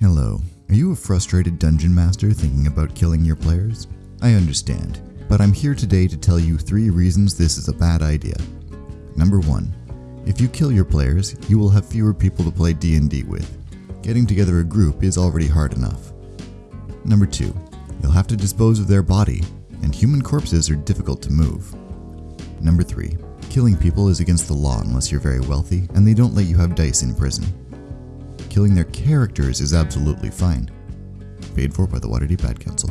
Hello. Are you a frustrated dungeon master thinking about killing your players? I understand, but I'm here today to tell you three reasons this is a bad idea. Number 1. If you kill your players, you will have fewer people to play D&D with. Getting together a group is already hard enough. Number 2. You'll have to dispose of their body, and human corpses are difficult to move. Number 3. Killing people is against the law unless you're very wealthy, and they don't let you have dice in prison. Killing their characters is absolutely fine. Paid for by the Waterdeep Ad Council.